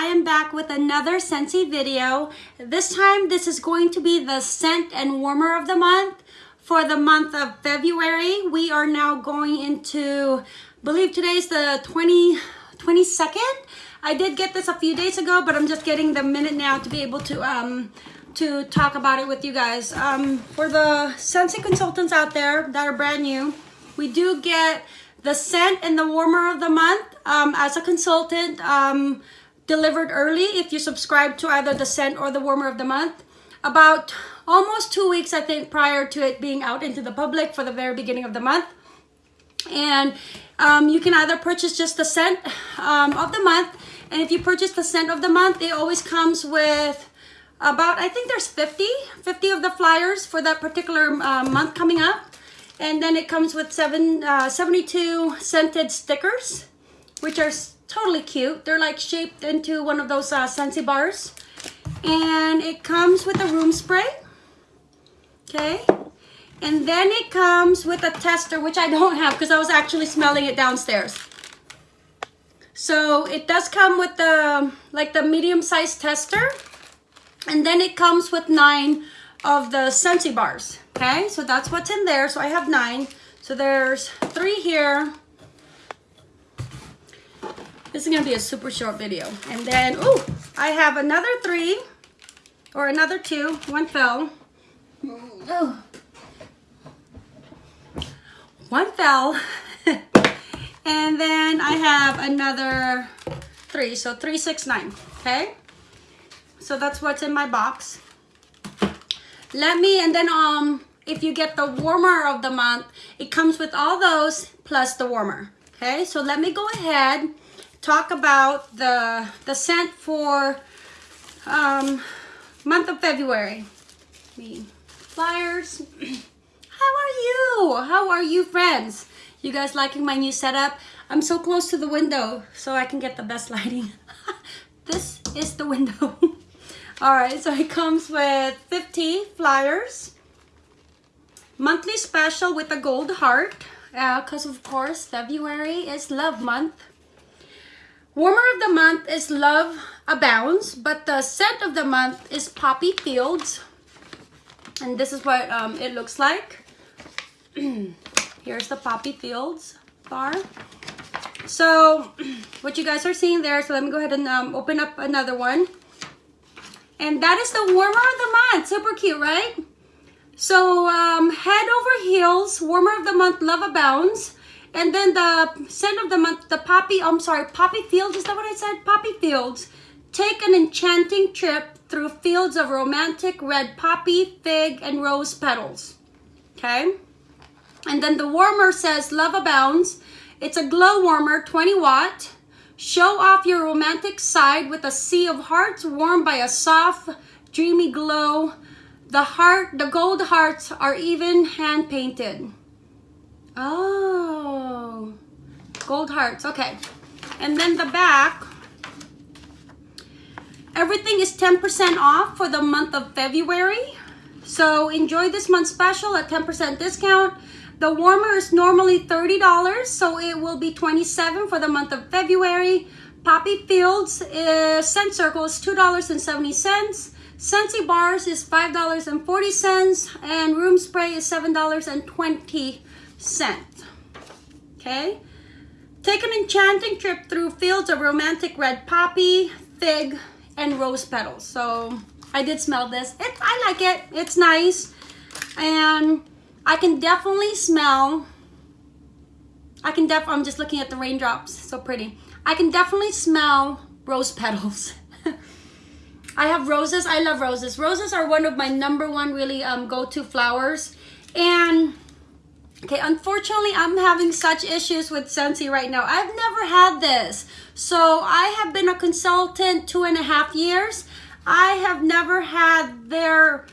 I am back with another Scentsy video. This time this is going to be the scent and warmer of the month. For the month of February, we are now going into, I believe today's the 20, 22nd. I did get this a few days ago, but I'm just getting the minute now to be able to um, to talk about it with you guys. Um, for the Scentsy consultants out there that are brand new, we do get the scent and the warmer of the month um, as a consultant um, delivered early if you subscribe to either the scent or the warmer of the month. About almost two weeks, I think, prior to it being out into the public for the very beginning of the month. And um, you can either purchase just the scent um, of the month. And if you purchase the scent of the month, it always comes with about, I think there's 50, 50 of the flyers for that particular uh, month coming up. And then it comes with seven, uh, 72 scented stickers, which are totally cute. They're like shaped into one of those uh, Scentsy bars. And it comes with a room spray. Okay. And then it comes with a tester, which I don't have because I was actually smelling it downstairs. So it does come with the, like the medium-sized tester. And then it comes with nine of the Scentsy bars. Okay, so that's what's in there. So I have nine. So there's three here. This is gonna be a super short video. And then, oh, I have another three or another two. One fell. Oh. One fell. and then I have another three. So three, six, nine. Okay. So that's what's in my box. Let me, and then um, if you get the warmer of the month, it comes with all those plus the warmer. Okay, so let me go ahead, talk about the, the scent for um, month of February. Me flyers. How are you? How are you friends? You guys liking my new setup? I'm so close to the window so I can get the best lighting. this is the window. All right, so it comes with 50 flyers. Monthly special with a gold heart. Because uh, of course, February is love month. Warmer of the month is Love Abounds. But the scent of the month is Poppy Fields. And this is what um, it looks like. Here's the Poppy Fields bar. So what you guys are seeing there, so let me go ahead and um, open up another one. And that is the warmer of the month. Super cute, right? So um, head over heels, warmer of the month, love abounds. And then the scent of the month, the poppy, I'm sorry, poppy fields, is that what I said? Poppy fields. Take an enchanting trip through fields of romantic red poppy, fig, and rose petals. Okay? And then the warmer says love abounds. It's a glow warmer, 20 watt. Show off your romantic side with a sea of hearts warmed by a soft, dreamy glow. The heart, the gold hearts are even hand painted. Oh, gold hearts. Okay. And then the back, everything is 10% off for the month of February. So enjoy this month's special at 10% discount. The warmer is normally $30, so it will be 27 for the month of February. Poppy Fields is, scent circle is $2.70. Scentsy bars is $5.40 and room spray is $7.20. Okay? Take an enchanting trip through fields of romantic red poppy, fig, and rose petals. So I did smell this. It, I like it. It's nice. And I can definitely smell, I can def, I'm just looking at the raindrops, so pretty. I can definitely smell rose petals. I have roses, I love roses. Roses are one of my number one really um, go-to flowers. And, okay, unfortunately, I'm having such issues with Scentsy right now. I've never had this. So I have been a consultant two and a half years. I have never had their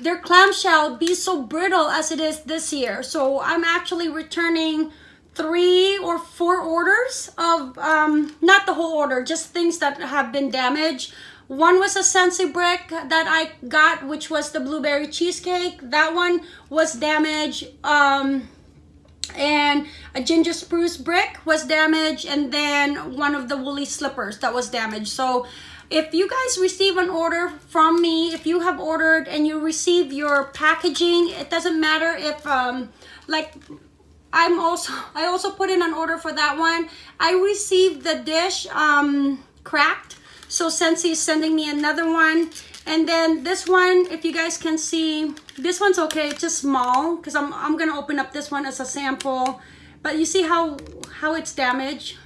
their clamshell be so brittle as it is this year. So I'm actually returning three or four orders of, um, not the whole order, just things that have been damaged. One was a Scentsy brick that I got, which was the blueberry cheesecake. That one was damaged. Um, and a ginger spruce brick was damaged and then one of the woolly slippers that was damaged. So if you guys receive an order from me, if you have ordered and you receive your packaging, it doesn't matter if um, like I'm also, I also put in an order for that one. I received the dish um, cracked. So Scentsy is sending me another one. And then this one, if you guys can see, this one's okay. It's just small because I'm, I'm going to open up this one as a sample. But you see how, how it's damaged?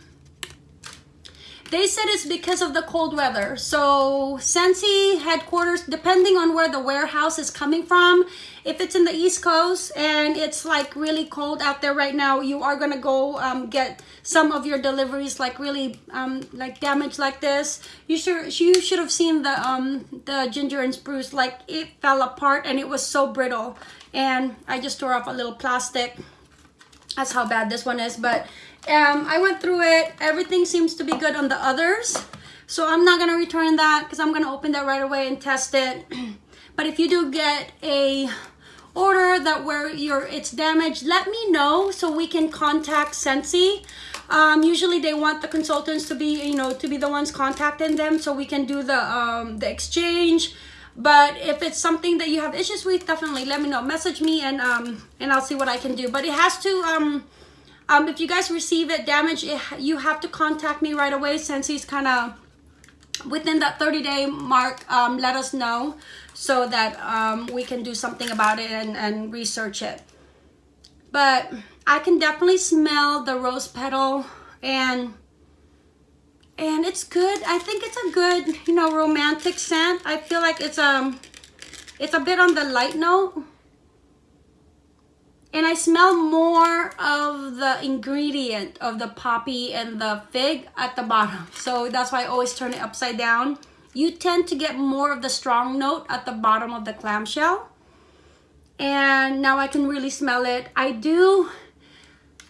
They said it's because of the cold weather. So Scentsy headquarters, depending on where the warehouse is coming from, if it's in the East Coast and it's like really cold out there right now, you are gonna go um, get some of your deliveries like really um, like damaged like this. You should you should have seen the um, the ginger and spruce like it fell apart and it was so brittle. And I just tore off a little plastic. That's how bad this one is, but um, I went through it. Everything seems to be good on the others. So I'm not going to return that because I'm going to open that right away and test it. but if you do get a order that where your it's damaged, let me know so we can contact Scentsy. Um, usually they want the consultants to be, you know, to be the ones contacting them so we can do the, um, the exchange. But if it's something that you have issues with, definitely let me know. Message me and, um, and I'll see what I can do. But it has to, um, um, if you guys receive it damaged, it, you have to contact me right away since he's kind of within that 30 day mark, um, let us know so that um, we can do something about it and, and research it. But I can definitely smell the rose petal and and it's good. I think it's a good, you know, romantic scent. I feel like it's um it's a bit on the light note and I smell more of the ingredient of the poppy and the fig at the bottom. So that's why I always turn it upside down. You tend to get more of the strong note at the bottom of the clamshell. And now I can really smell it. I do,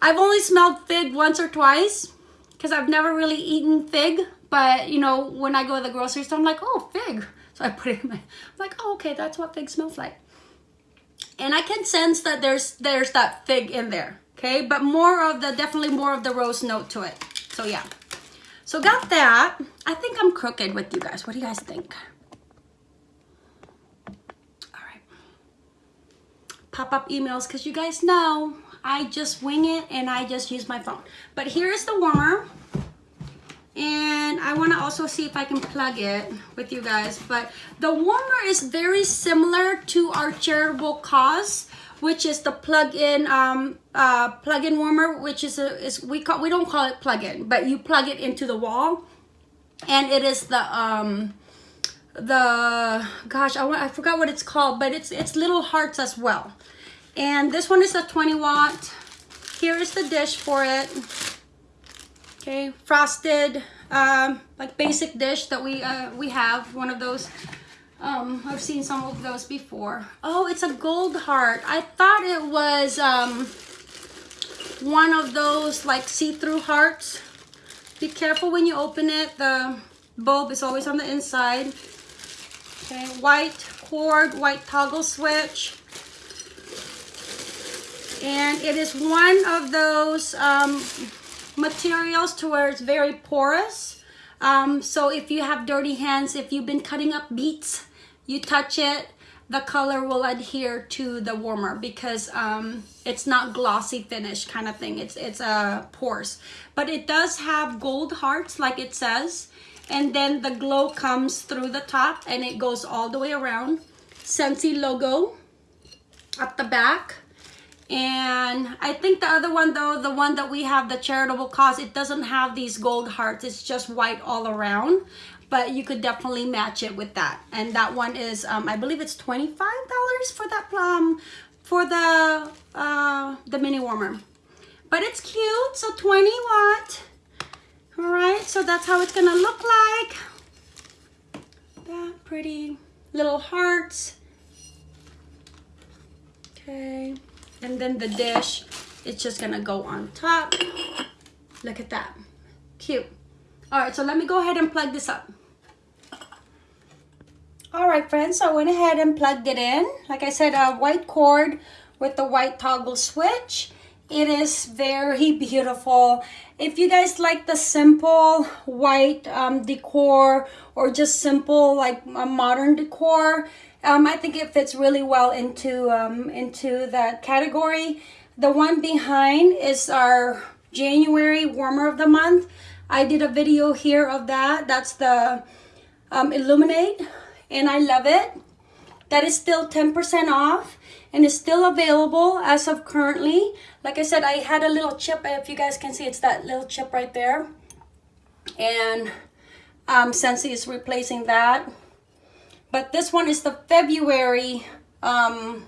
I've only smelled fig once or twice because I've never really eaten fig. But, you know, when I go to the grocery store, I'm like, oh, fig. So I put it in my, I'm like, oh, okay, that's what fig smells like and I can sense that there's there's that fig in there okay? But more of the definitely more of the rose note to it. So yeah. So got that. I think I'm crooked with you guys. What do you guys think? All right. Pop-up emails because you guys know I just wing it and I just use my phone. But here is the warmer and I want to also see if I can plug it with you guys but the warmer is very similar to our charitable cause which is the plug-in um, uh, plug-in warmer which is a is we call we don't call it plug-in but you plug it into the wall. And it is the um the gosh I, want, I forgot what it's called but it's it's little hearts as well. And this one is a 20 watt. Here is the dish for it okay frosted um, like basic dish that we uh, we have one of those um, I've seen some of those before. Oh it's a gold heart. I thought it was um, one of those like see-through hearts. Be careful when you open it the bulb is always on the inside. Okay white cord white toggle switch. And it is one of those um, materials to where it's very porous. Um, so if you have dirty hands, if you've been cutting up beets, you touch it, the color will adhere to the warmer because um, it's not glossy finish kind of thing. It's it's a uh, porous, but it does have gold hearts like it says, and then the glow comes through the top and it goes all the way around. Scentsy logo at the back and I think the other one though, the one that we have, the charitable cause, it doesn't have these gold hearts. It's just white all around. But you could definitely match it with that. And that one is, um, I believe it's $25 for that plum, for the, uh, the mini warmer. But it's cute, so 20 watt. All right, so that's how it's gonna look like. That pretty little hearts. Okay and then the dish it's just gonna go on top. Look at that. Cute. All right so let me go ahead and plug this up. All right friends so i went ahead and plugged it in. Like i said a white cord with the white toggle switch. It is very beautiful. If you guys like the simple white um, decor or just simple like a modern decor, um, I think it fits really well into um, into that category. The one behind is our January warmer of the month. I did a video here of that. That's the um, Illuminate and I love it. That is still 10% off and is still available as of currently. Like I said, I had a little chip. If you guys can see, it's that little chip right there. And um, Scentsy is replacing that. But this one is the February um,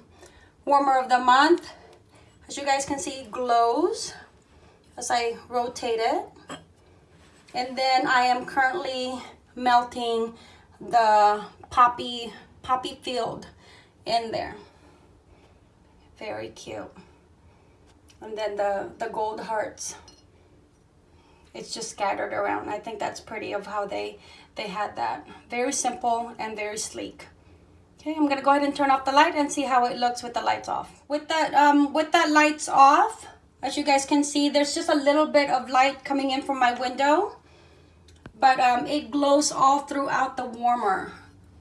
warmer of the month. As you guys can see, glows as I rotate it. And then I am currently melting the poppy poppy field in there. Very cute. And then the, the gold hearts. It's just scattered around. I think that's pretty of how they, they had that. Very simple and very sleek. Okay, I'm gonna go ahead and turn off the light and see how it looks with the lights off. With that, um, with that lights off, as you guys can see, there's just a little bit of light coming in from my window, but um, it glows all throughout the warmer.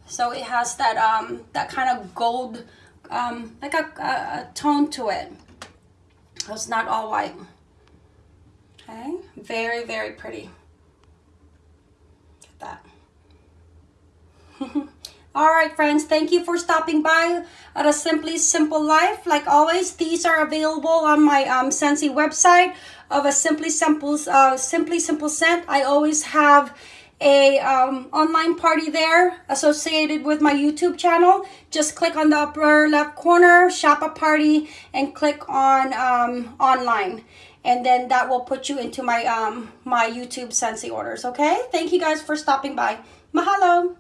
So it has that um, that kind of gold, um, like a, a, a tone to it. It's not all white. Okay, very, very pretty. At that. All right, friends, thank you for stopping by at a Simply Simple Life. Like always, these are available on my um, website of a Simply Simple, uh, Simply Simple scent. I always have a um, online party there associated with my YouTube channel. Just click on the upper left corner, shop a party, and click on um, online. And then that will put you into my, um, my YouTube Scentsy orders, okay? Thank you guys for stopping by. Mahalo!